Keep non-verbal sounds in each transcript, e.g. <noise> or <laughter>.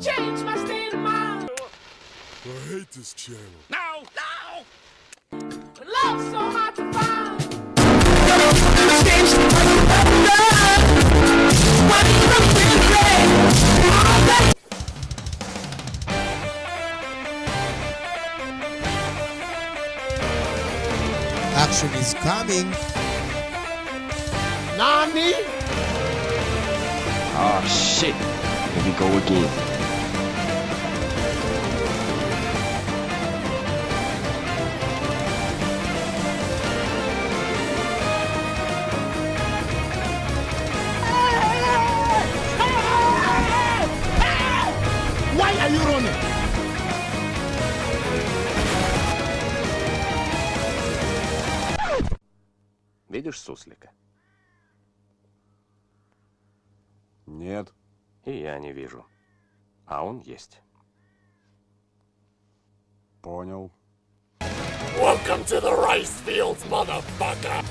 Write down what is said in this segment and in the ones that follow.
Change my state of mind. I hate this channel. No, no. Love's so hard to find. Action is coming. Nani? Oh shit. Here we go again. Видишь суслика? Нет. И я не вижу. А он есть. Понял. Welcome to the rice fields, motherfucker.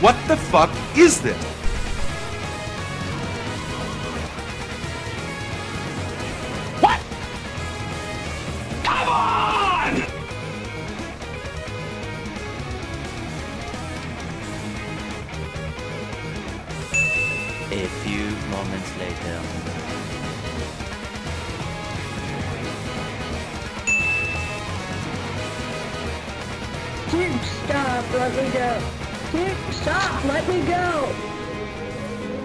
What the fuck is this? A few moments later. Dude, stop, let me go. Dude, stop, let me go.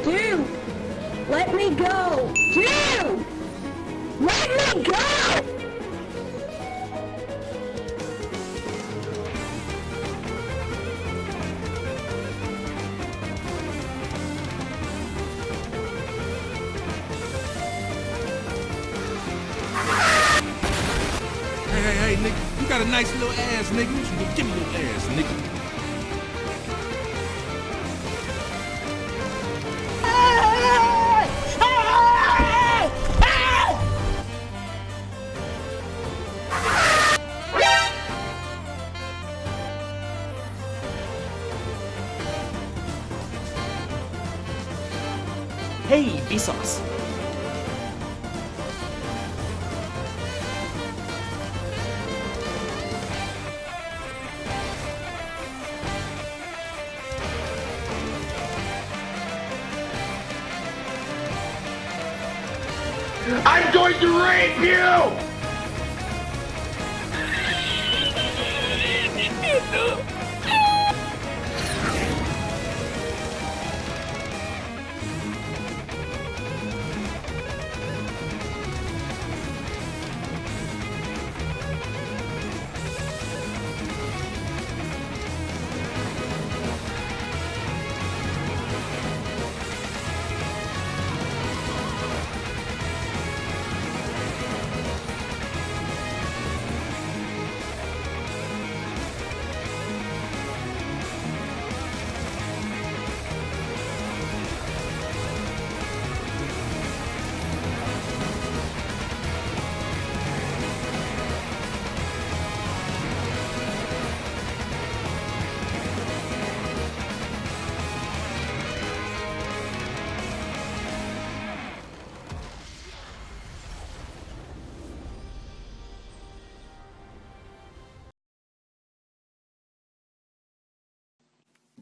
Dude, let me go. Dude, let me go. Hey, nigga. You got a nice little ass, nigga. You should give me your ass, nigga. Hey, Vsauce. I'm going to rape you! <laughs>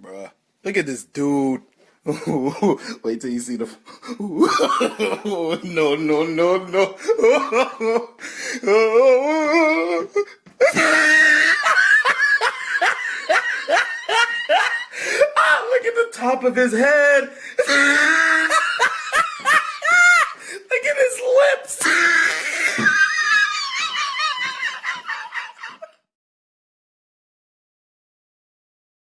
Bruh. Look at this dude. <laughs> Wait till you see the. <laughs> no, no, no, no. <laughs> ah, look at the top of his head.